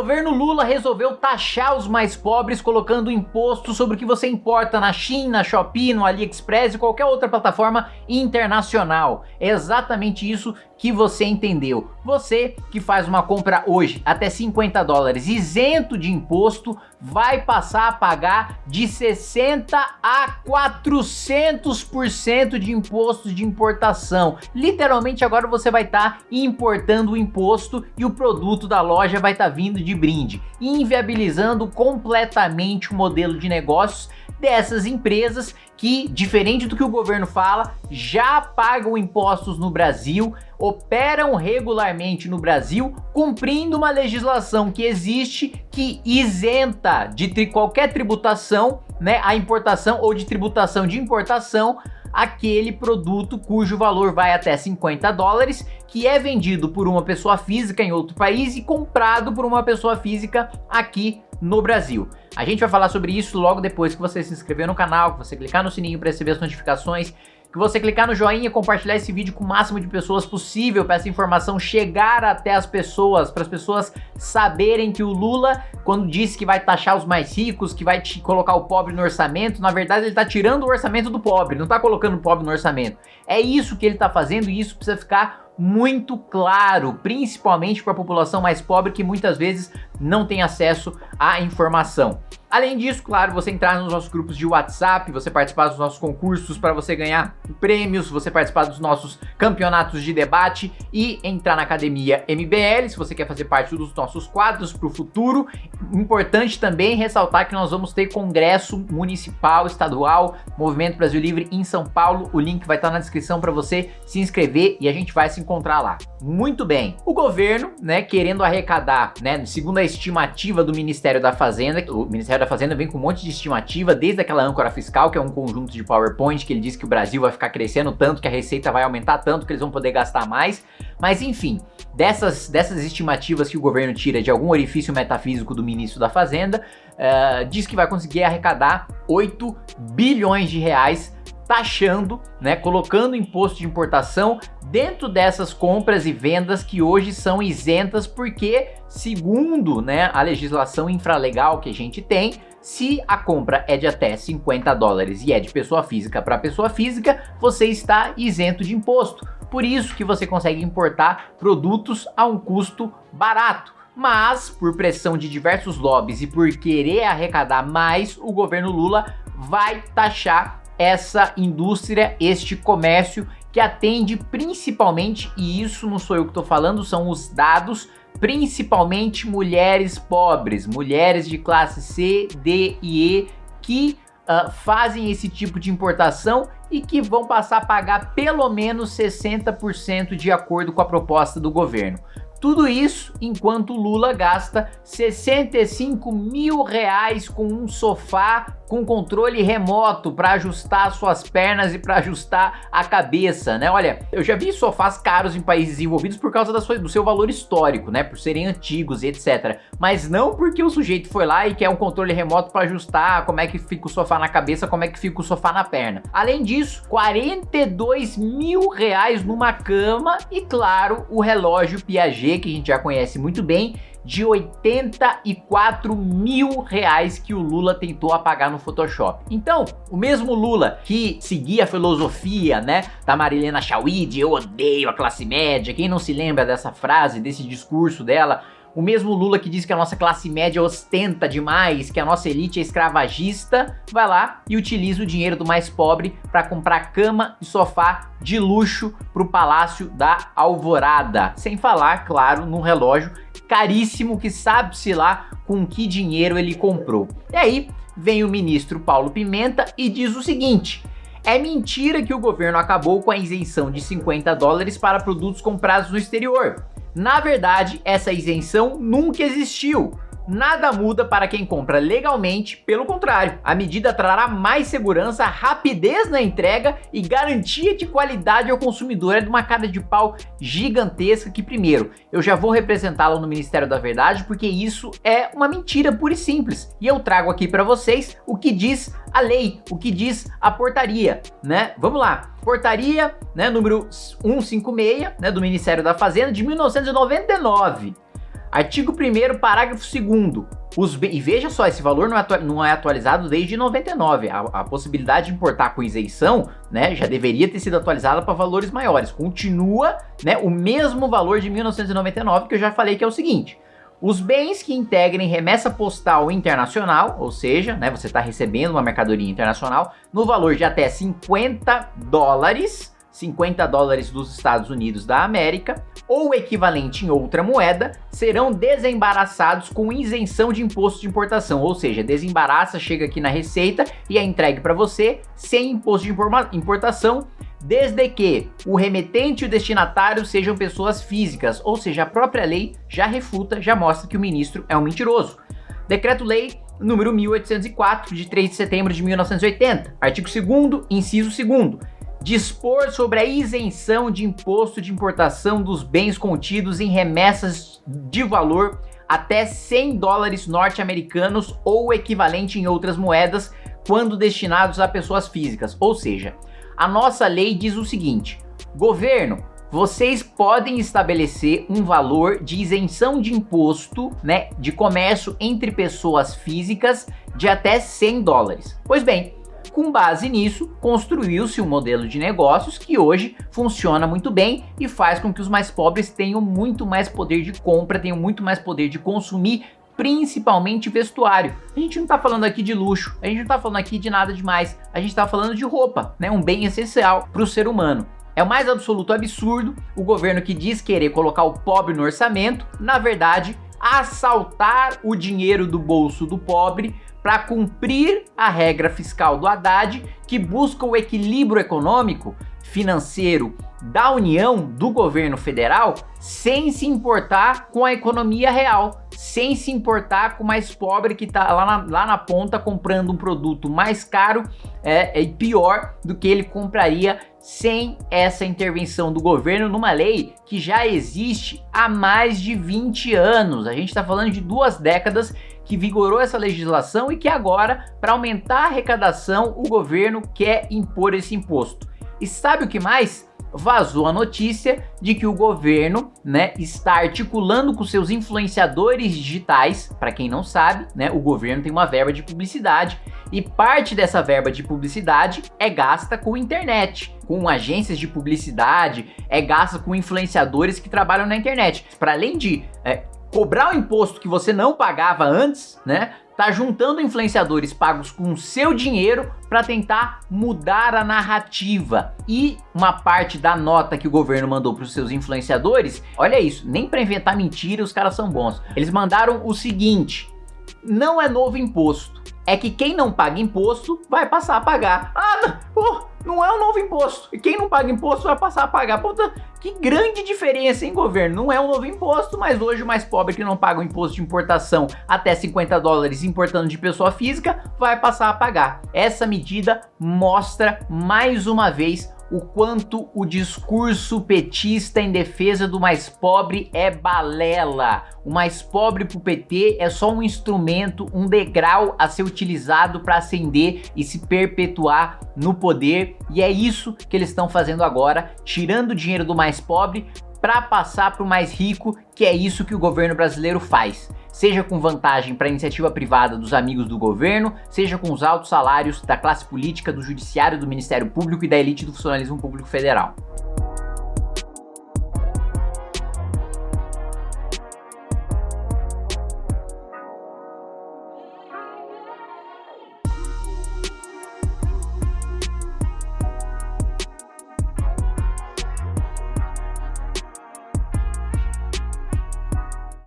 Governo Lula resolveu taxar os mais pobres colocando imposto sobre o que você importa na China, Shopee, no AliExpress e qualquer outra plataforma internacional. É exatamente isso que você entendeu. Você que faz uma compra hoje até 50 dólares isento de imposto vai passar a pagar de 60 a 400% de imposto de importação. Literalmente agora você vai estar tá importando o imposto e o produto da loja vai estar tá vindo de brinde, inviabilizando completamente o modelo de negócios dessas empresas que, diferente do que o governo fala, já pagam impostos no Brasil, operam regularmente no Brasil, cumprindo uma legislação que existe que isenta de qualquer tributação, né, a importação ou de tributação de importação aquele produto cujo valor vai até 50 dólares, que é vendido por uma pessoa física em outro país e comprado por uma pessoa física aqui no Brasil. A gente vai falar sobre isso logo depois que você se inscrever no canal, que você clicar no sininho para receber as notificações, que você clicar no joinha e compartilhar esse vídeo com o máximo de pessoas possível para essa informação chegar até as pessoas, para as pessoas saberem que o Lula, quando disse que vai taxar os mais ricos, que vai colocar o pobre no orçamento, na verdade ele está tirando o orçamento do pobre, não está colocando o pobre no orçamento. É isso que ele está fazendo e isso precisa ficar muito claro, principalmente para a população mais pobre que muitas vezes não tem acesso à informação. Além disso, claro, você entrar nos nossos grupos de WhatsApp, você participar dos nossos concursos para você ganhar prêmios, você participar dos nossos campeonatos de debate e entrar na academia MBL, se você quer fazer parte dos nossos quadros para o futuro. Importante também ressaltar que nós vamos ter congresso municipal, estadual, Movimento Brasil Livre em São Paulo. O link vai estar na descrição para você se inscrever e a gente vai se encontrar lá. Muito bem. O governo, né, querendo arrecadar, né, segundo a estimativa do Ministério da Fazenda, o Ministério da Fazenda vem com um monte de estimativa, desde aquela âncora fiscal, que é um conjunto de PowerPoint, que ele diz que o Brasil vai ficar crescendo tanto, que a receita vai aumentar tanto, que eles vão poder gastar mais. Mas enfim, dessas, dessas estimativas que o governo tira de algum orifício metafísico do ministro da Fazenda, uh, diz que vai conseguir arrecadar 8 bilhões de reais taxando, né, colocando imposto de importação dentro dessas compras e vendas que hoje são isentas porque, segundo né, a legislação infralegal que a gente tem, se a compra é de até 50 dólares e é de pessoa física para pessoa física, você está isento de imposto. Por isso que você consegue importar produtos a um custo barato. Mas, por pressão de diversos lobbies e por querer arrecadar mais, o governo Lula vai taxar essa indústria, este comércio que atende principalmente, e isso não sou eu que estou falando, são os dados, principalmente mulheres pobres, mulheres de classe C, D e E, que uh, fazem esse tipo de importação e que vão passar a pagar pelo menos 60% de acordo com a proposta do governo. Tudo isso enquanto Lula gasta 65 mil reais com um sofá com controle remoto para ajustar suas pernas e para ajustar a cabeça, né? Olha, eu já vi sofás caros em países desenvolvidos por causa sua, do seu valor histórico, né? Por serem antigos e etc. Mas não porque o sujeito foi lá e quer um controle remoto para ajustar como é que fica o sofá na cabeça, como é que fica o sofá na perna. Além disso, 42 mil reais numa cama e, claro, o relógio Piaget, que a gente já conhece muito bem, de 84 mil reais que o Lula tentou apagar no Photoshop. Então, o mesmo Lula que seguia a filosofia, né, da Marilena Chauí, eu odeio a classe média, quem não se lembra dessa frase, desse discurso dela, o mesmo Lula que diz que a nossa classe média ostenta demais, que a nossa elite é escravagista, vai lá e utiliza o dinheiro do mais pobre para comprar cama e sofá de luxo para o Palácio da Alvorada. Sem falar, claro, num relógio caríssimo que sabe-se lá com que dinheiro ele comprou. E aí vem o ministro Paulo Pimenta e diz o seguinte... É mentira que o governo acabou com a isenção de 50 dólares para produtos comprados no exterior. Na verdade, essa isenção nunca existiu nada muda para quem compra legalmente, pelo contrário, a medida trará mais segurança, rapidez na entrega e garantia de qualidade ao consumidor. É de uma cara de pau gigantesca que, primeiro, eu já vou representá-la no Ministério da Verdade, porque isso é uma mentira pura e simples. E eu trago aqui para vocês o que diz a lei, o que diz a portaria, né? Vamos lá. Portaria, né, número 156, né, do Ministério da Fazenda de 1999. Artigo 1 parágrafo 2 os E veja só, esse valor não é, não é atualizado desde 99. A, a, possibilidade de importar com isenção, né, já deveria ter sido atualizada para valores maiores. Continua, né, o mesmo valor de 1999 que eu já falei que é o seguinte. Os bens que integrem remessa postal internacional, ou seja, né, você está recebendo uma mercadoria internacional, no valor de até 50 dólares, 50 dólares dos Estados Unidos da América, ou equivalente em outra moeda, serão desembaraçados com isenção de imposto de importação, ou seja, desembaraça, chega aqui na receita e é entregue para você sem imposto de importação, desde que o remetente e o destinatário sejam pessoas físicas, ou seja, a própria lei já refuta, já mostra que o ministro é um mentiroso. Decreto-Lei número 1804, de 3 de setembro de 1980, artigo 2 inciso 2 dispor sobre a isenção de imposto de importação dos bens contidos em remessas de valor até 100 dólares norte-americanos ou equivalente em outras moedas quando destinados a pessoas físicas. Ou seja, a nossa lei diz o seguinte, governo, vocês podem estabelecer um valor de isenção de imposto né, de comércio entre pessoas físicas de até 100 dólares. Pois bem, com base nisso, construiu-se um modelo de negócios que hoje funciona muito bem e faz com que os mais pobres tenham muito mais poder de compra, tenham muito mais poder de consumir principalmente vestuário. A gente não está falando aqui de luxo, a gente não está falando aqui de nada demais, a gente está falando de roupa, né? um bem essencial para o ser humano. É o mais absoluto absurdo o governo que diz querer colocar o pobre no orçamento, na verdade, assaltar o dinheiro do bolso do pobre para cumprir a regra fiscal do Haddad, que busca o equilíbrio econômico, financeiro da União, do governo federal, sem se importar com a economia real, sem se importar com o mais pobre que está lá na, lá na ponta comprando um produto mais caro é, e pior do que ele compraria sem essa intervenção do governo numa lei que já existe há mais de 20 anos. A gente está falando de duas décadas que vigorou essa legislação e que agora, para aumentar a arrecadação, o governo quer impor esse imposto. E sabe o que mais? vazou a notícia de que o governo, né, está articulando com seus influenciadores digitais. Para quem não sabe, né, o governo tem uma verba de publicidade e parte dessa verba de publicidade é gasta com internet, com agências de publicidade, é gasta com influenciadores que trabalham na internet. Para além de é, cobrar o imposto que você não pagava antes, né? Tá juntando influenciadores pagos com seu dinheiro para tentar mudar a narrativa. E uma parte da nota que o governo mandou para os seus influenciadores, olha isso, nem para inventar mentira os caras são bons. Eles mandaram o seguinte: não é novo imposto, é que quem não paga imposto vai passar a pagar. Ah, não, não é um novo imposto. E quem não paga imposto vai passar a pagar. Puta, que grande diferença, hein, governo? Não é um novo imposto, mas hoje o mais pobre que não paga o imposto de importação até 50 dólares importando de pessoa física vai passar a pagar. Essa medida mostra mais uma vez o quanto o discurso petista em defesa do mais pobre é balela. O mais pobre pro PT é só um instrumento, um degrau a ser utilizado para ascender e se perpetuar no poder. E é isso que eles estão fazendo agora, tirando o dinheiro do mais pobre para passar para o mais rico, que é isso que o governo brasileiro faz seja com vantagem para a iniciativa privada dos amigos do governo, seja com os altos salários da classe política, do judiciário, do Ministério Público e da elite do funcionalismo público federal.